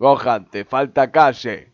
Gohan, te falta calle.